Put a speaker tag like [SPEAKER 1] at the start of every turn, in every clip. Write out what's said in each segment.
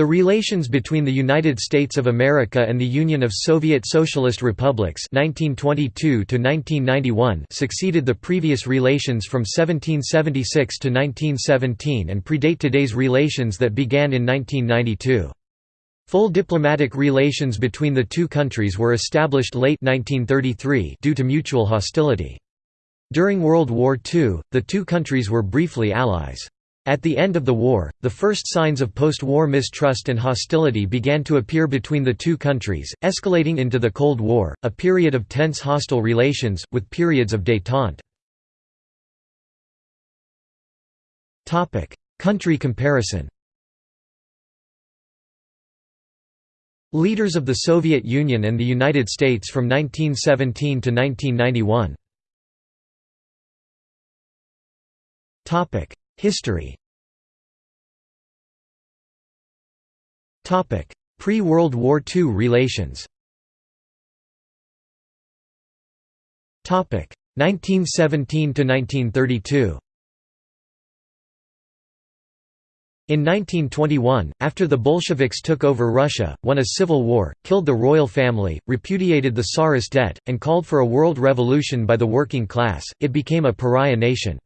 [SPEAKER 1] The relations between the United States of America and the Union of Soviet Socialist Republics 1922 succeeded the previous relations from 1776 to 1917 and predate today's relations that began in 1992. Full diplomatic relations between the two countries were established late 1933 due to mutual hostility. During World War II, the two countries were briefly allies. At the end of the war, the first signs of post-war mistrust and hostility began to appear between the two countries, escalating into the Cold War, a period of tense hostile relations, with periods of détente. Country comparison Leaders of the Soviet Union and the United States from 1917 to 1991 History. Pre-World War II relations. 1917 to 1932 In 1921, after the Bolsheviks took over Russia, won a civil war, killed the royal family, repudiated the Tsarist debt, and called for a world revolution by the working class, it became a pariah nation.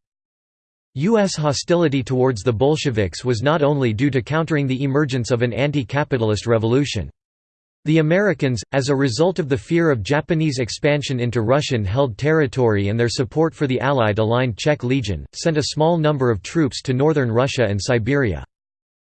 [SPEAKER 1] U.S. hostility towards the Bolsheviks was not only due to countering the emergence of an anti-capitalist revolution. The Americans, as a result of the fear of Japanese expansion into Russian-held territory and their support for the Allied-aligned Czech Legion, sent a small number of troops to northern Russia and Siberia.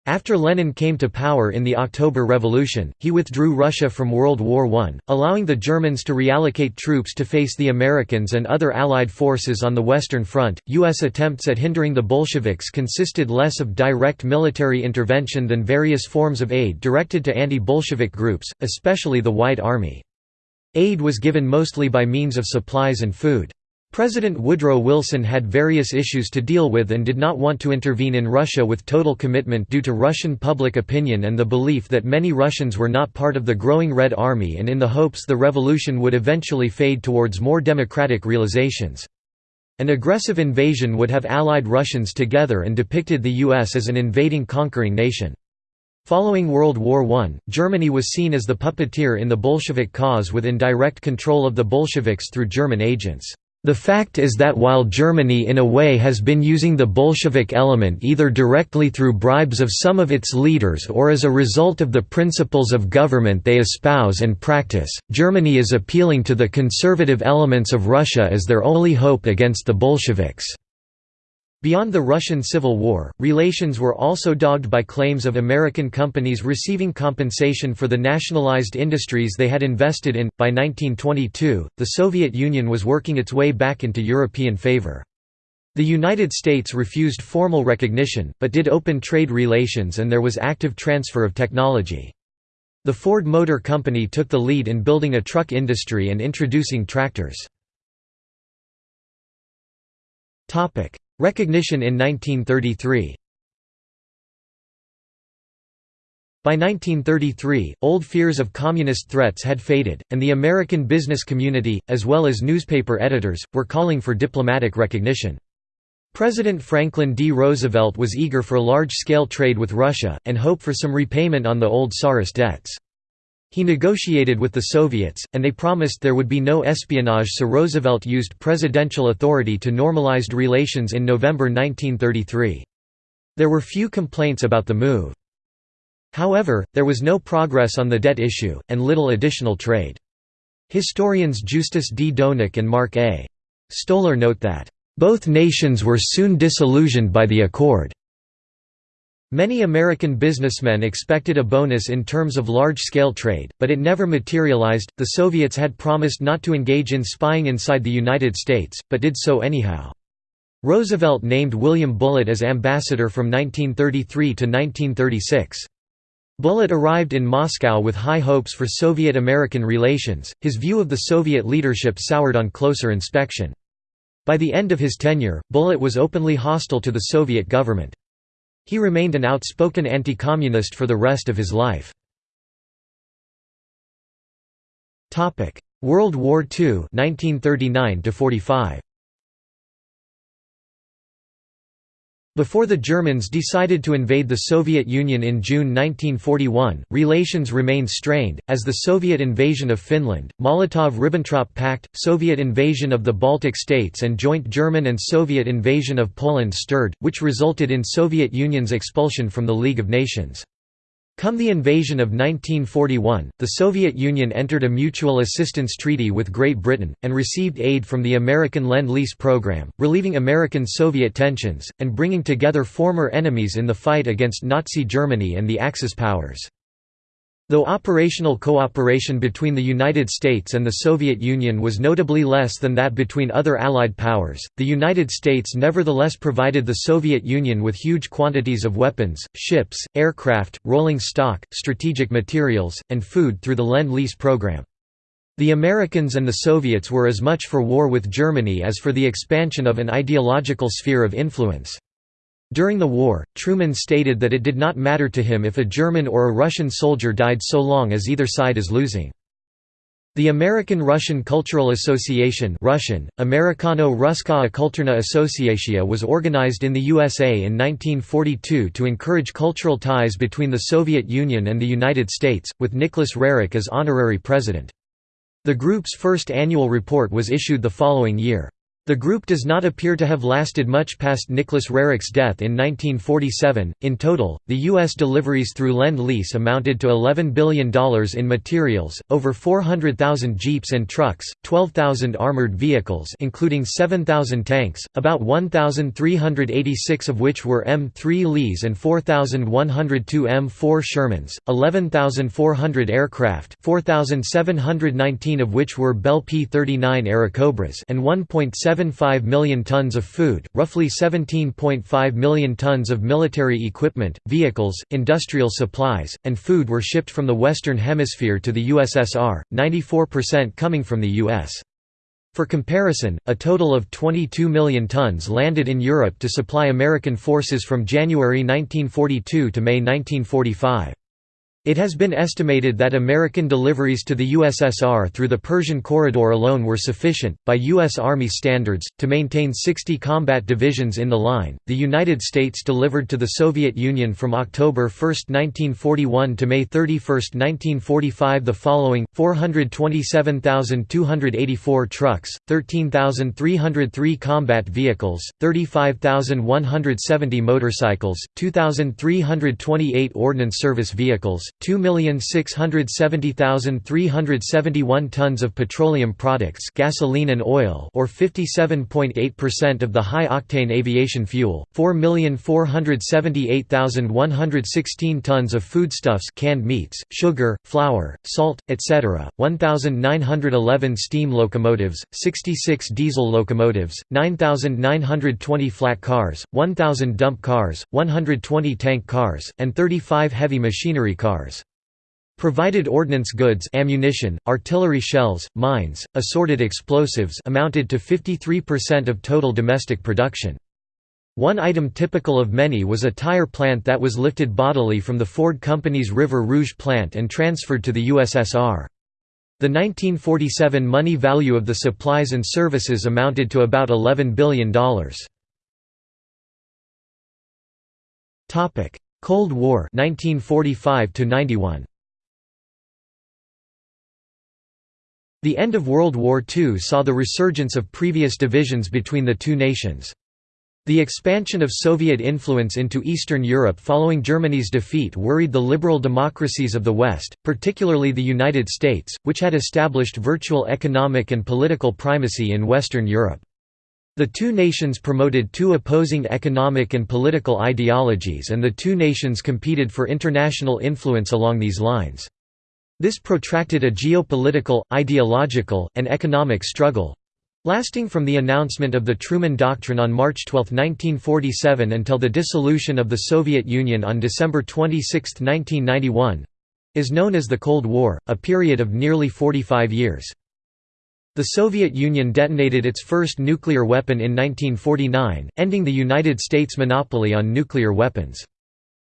[SPEAKER 1] After Lenin came to power in the October Revolution, he withdrew Russia from World War I, allowing the Germans to reallocate troops to face the Americans and other Allied forces on the Western Front. U.S. attempts at hindering the Bolsheviks consisted less of direct military intervention than various forms of aid directed to anti Bolshevik groups, especially the White Army. Aid was given mostly by means of supplies and food. President Woodrow Wilson had various issues to deal with and did not want to intervene in Russia with total commitment due to Russian public opinion and the belief that many Russians were not part of the growing Red Army and in the hopes the revolution would eventually fade towards more democratic realizations. An aggressive invasion would have allied Russians together and depicted the U.S. as an invading conquering nation. Following World War I, Germany was seen as the puppeteer in the Bolshevik cause with indirect control of the Bolsheviks through German agents. The fact is that while Germany in a way has been using the Bolshevik element either directly through bribes of some of its leaders or as a result of the principles of government they espouse and practice, Germany is appealing to the conservative elements of Russia as their only hope against the Bolsheviks. Beyond the Russian Civil War, relations were also dogged by claims of American companies receiving compensation for the nationalized industries they had invested in. By 1922, the Soviet Union was working its way back into European favor. The United States refused formal recognition, but did open trade relations and there was active transfer of technology. The Ford Motor Company took the lead in building a truck industry and introducing tractors. Recognition in 1933 By 1933, old fears of communist threats had faded, and the American business community, as well as newspaper editors, were calling for diplomatic recognition. President Franklin D. Roosevelt was eager for large-scale trade with Russia, and hoped for some repayment on the old Tsarist debts. He negotiated with the Soviets, and they promised there would be no espionage so Roosevelt used presidential authority to normalized relations in November 1933. There were few complaints about the move. However, there was no progress on the debt issue, and little additional trade. Historians Justus D. Doenecke and Mark A. Stoler note that, "...both nations were soon disillusioned by the accord." Many American businessmen expected a bonus in terms of large-scale trade, but it never materialized. The Soviets had promised not to engage in spying inside the United States, but did so anyhow. Roosevelt named William Bullitt as ambassador from 1933 to 1936. Bullitt arrived in Moscow with high hopes for Soviet-American relations, his view of the Soviet leadership soured on closer inspection. By the end of his tenure, Bullitt was openly hostile to the Soviet government. He remained an outspoken anti-communist for the rest of his life. World War II 1939 45. Before the Germans decided to invade the Soviet Union in June 1941, relations remained strained, as the Soviet invasion of Finland, Molotov–Ribbentrop Pact, Soviet invasion of the Baltic states and joint German and Soviet invasion of Poland stirred, which resulted in Soviet Union's expulsion from the League of Nations. Come the invasion of 1941, the Soviet Union entered a mutual assistance treaty with Great Britain, and received aid from the American Lend-Lease program, relieving American-Soviet tensions, and bringing together former enemies in the fight against Nazi Germany and the Axis powers. Though operational cooperation between the United States and the Soviet Union was notably less than that between other Allied powers, the United States nevertheless provided the Soviet Union with huge quantities of weapons, ships, aircraft, rolling stock, strategic materials, and food through the Lend-Lease program. The Americans and the Soviets were as much for war with Germany as for the expansion of an ideological sphere of influence. During the war, Truman stated that it did not matter to him if a German or a Russian soldier died so long as either side is losing. The American-Russian Cultural Association Russian, Americano-Ruskaya Kulturna Associatia was organized in the USA in 1942 to encourage cultural ties between the Soviet Union and the United States, with Nicholas Roerich as honorary president. The group's first annual report was issued the following year. The group does not appear to have lasted much past Nicholas Roerich's death in 1947. In total, the U.S. deliveries through Lend Lease amounted to $11 billion in materials, over 400,000 jeeps and trucks, 12,000 armored vehicles, including 7,000 tanks, about 1,386 of which were M3 Lees and 4,102 M4 Shermans, 11,400 aircraft, 4,719 of which were Bell P-39 Airacobras, and 1.7 1.75 million tons of food, roughly 17.5 million tons of military equipment, vehicles, industrial supplies, and food were shipped from the Western Hemisphere to the USSR, 94% coming from the US. For comparison, a total of 22 million tons landed in Europe to supply American forces from January 1942 to May 1945. It has been estimated that American deliveries to the USSR through the Persian Corridor alone were sufficient, by U.S. Army standards, to maintain 60 combat divisions in the line. The United States delivered to the Soviet Union from October 1, 1941 to May 31, 1945 the following 427,284 trucks, 13,303 combat vehicles, 35,170 motorcycles, 2,328 ordnance service vehicles, 2,670,371 tons of petroleum products gasoline and oil or 57.8% of the high-octane aviation fuel, 4,478,116 tons of foodstuffs canned meats, sugar, flour, salt, etc., 1,911 steam locomotives, 66 diesel locomotives, 9,920 flat cars, 1,000 dump cars, 120 tank cars, and 35 heavy machinery cars. Provided ordnance goods ammunition, artillery shells, mines, assorted explosives amounted to 53% of total domestic production. One item typical of many was a tire plant that was lifted bodily from the Ford Company's River Rouge plant and transferred to the USSR. The 1947 money value of the supplies and services amounted to about $11 billion. Cold War 1945 91 The end of World War II saw the resurgence of previous divisions between the two nations. The expansion of Soviet influence into Eastern Europe following Germany's defeat worried the liberal democracies of the West, particularly the United States, which had established virtual economic and political primacy in Western Europe. The two nations promoted two opposing economic and political ideologies and the two nations competed for international influence along these lines. This protracted a geopolitical, ideological, and economic struggle—lasting from the announcement of the Truman Doctrine on March 12, 1947 until the dissolution of the Soviet Union on December 26, 1991—is known as the Cold War, a period of nearly 45 years. The Soviet Union detonated its first nuclear weapon in 1949, ending the United States' monopoly on nuclear weapons.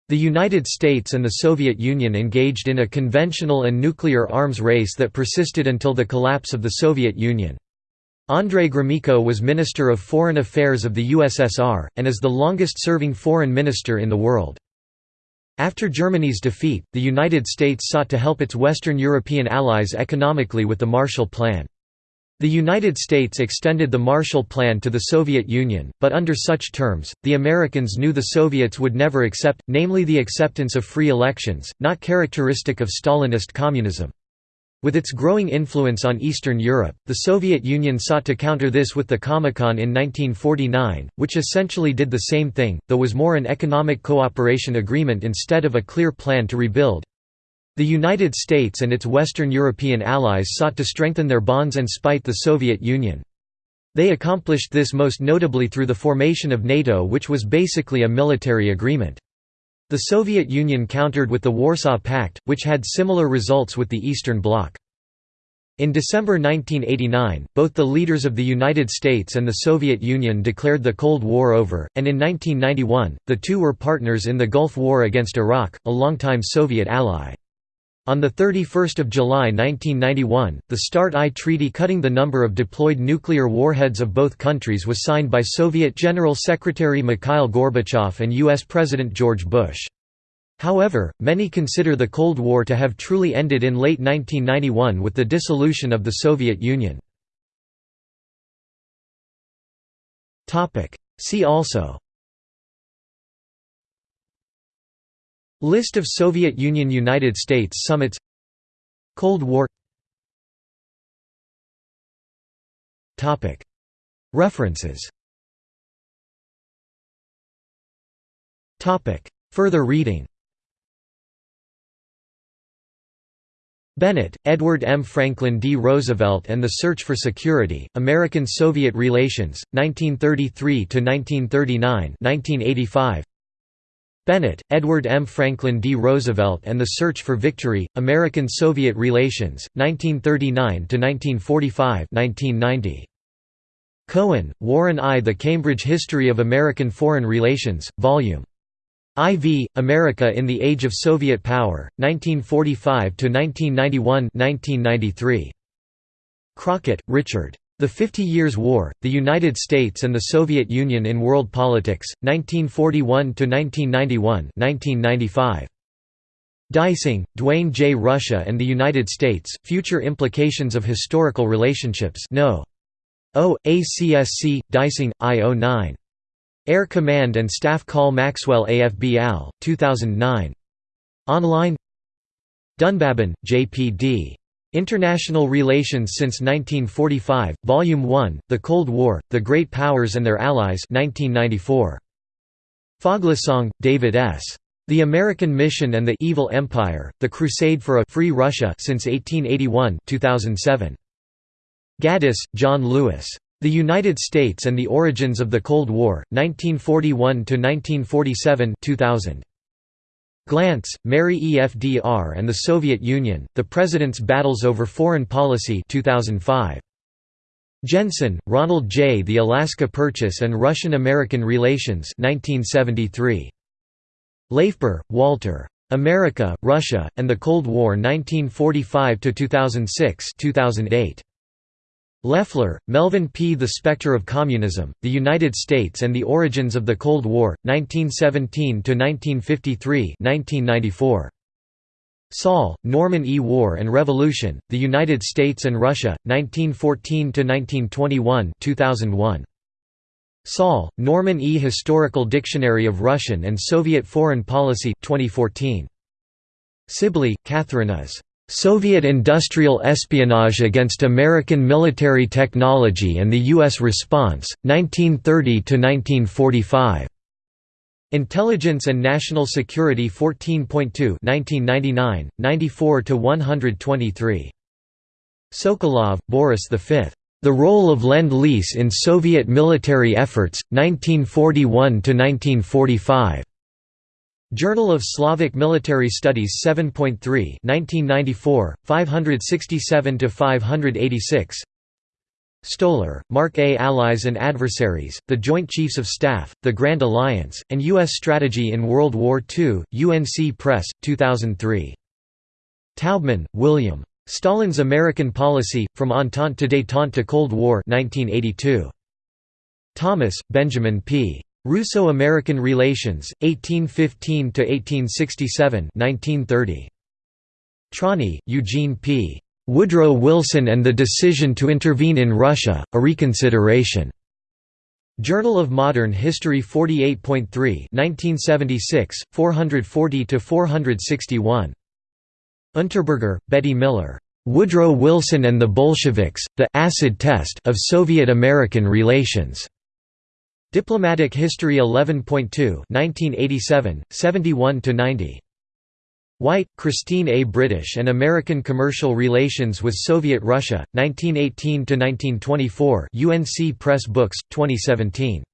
[SPEAKER 1] The United States and the Soviet Union engaged in a conventional and nuclear arms race that persisted until the collapse of the Soviet Union. Andrei Gromyko was Minister of Foreign Affairs of the USSR, and is the longest-serving foreign minister in the world. After Germany's defeat, the United States sought to help its Western European allies economically with the Marshall Plan. The United States extended the Marshall Plan to the Soviet Union, but under such terms, the Americans knew the Soviets would never accept, namely the acceptance of free elections, not characteristic of Stalinist communism. With its growing influence on Eastern Europe, the Soviet Union sought to counter this with the Comecon in 1949, which essentially did the same thing, though was more an economic cooperation agreement instead of a clear plan to rebuild. The United States and its Western European allies sought to strengthen their bonds and spite the Soviet Union. They accomplished this most notably through the formation of NATO which was basically a military agreement. The Soviet Union countered with the Warsaw Pact, which had similar results with the Eastern Bloc. In December 1989, both the leaders of the United States and the Soviet Union declared the Cold War over, and in 1991, the two were partners in the Gulf War against Iraq, a longtime Soviet ally. On 31 July 1991, the START I treaty cutting the number of deployed nuclear warheads of both countries was signed by Soviet General Secretary Mikhail Gorbachev and U.S. President George Bush. However, many consider the Cold War to have truly ended in late 1991 with the dissolution of the Soviet Union. See also List of Soviet Union–United States summits Cold War References Further reading Bennett, Edward M. Franklin D. Roosevelt and the Search for Security, American-Soviet Relations, 1933–1939 1985. Bennett, Edward M. Franklin D. Roosevelt and the Search for Victory, American-Soviet Relations, 1939–1945 1990. Cohen, Warren I. The Cambridge History of American Foreign Relations, Vol. IV, America in the Age of Soviet Power, 1945–1991 1993. Crockatt, Richard. The Fifty Years' War, The United States and the Soviet Union in World Politics, 1941–1991 1995. Deising, Duane J. Russia and the United States, Future Implications of Historical Relationships No. O. ACSC, Deising, I. 09. Air Command and Staff Call Maxwell AFB Al, 2009. Online Dunbabin, J.P.D. International Relations since 1945, Volume 1, The Cold War, The Great Powers and Their Allies 1994. Foglesong, David S. The American Mission and the Evil Empire, The Crusade for a Free Russia since 1881 2007. Gaddis, John Lewis. The United States and the Origins of the Cold War, 1941–1947 2000. Glantz, Mary EFDR and the Soviet Union, The President's Battles Over Foreign Policy 2005. Jensen, Ronald J. The Alaska Purchase and Russian–American Relations 1973. LaFeber, Walter. America, Russia, and the Cold War 1945–2006 2008. Leffler, Melvin P. The Spectre of Communism, The United States and the Origins of the Cold War, 1917–1953 1994. Saul, Norman E. War and Revolution, The United States and Russia, 1914–1921 2001. Saul, Norman E. Historical Dictionary of Russian and Soviet Foreign Policy 2014. Sibley, Catherine as Soviet industrial espionage against American military technology and the U.S. response, 1930–1945. Intelligence and National Security 14.2 1999, 94–123. Sokolov, Boris V. The Role of Lend-Lease in Soviet Military Efforts, 1941–1945. Journal of Slavic Military Studies 7.3 1994, 567–586 Stoler, Mark A. Allies and Adversaries, The Joint Chiefs of Staff, The Grand Alliance, and U.S. Strategy in World War II, UNC Press, 2003. Taubman, William. Stalin's American Policy, From Entente to Détente to Cold War 1982. Thomas, Benjamin P. Russo-American Relations, 1815–1867 1930. Trani, Eugene P. Woodrow Wilson and the Decision to Intervene in Russia, A Reconsideration. Journal of Modern History 48.3 1976, 440–461. Unterberger, Betty Miller. Woodrow Wilson and the Bolsheviks, The Acid Test of Soviet-American Relations. Diplomatic History 11.2 1987, 71–90. White, Christine A. British and American Commercial Relations with Soviet Russia, 1918–1924 UNC Press Books, 2017.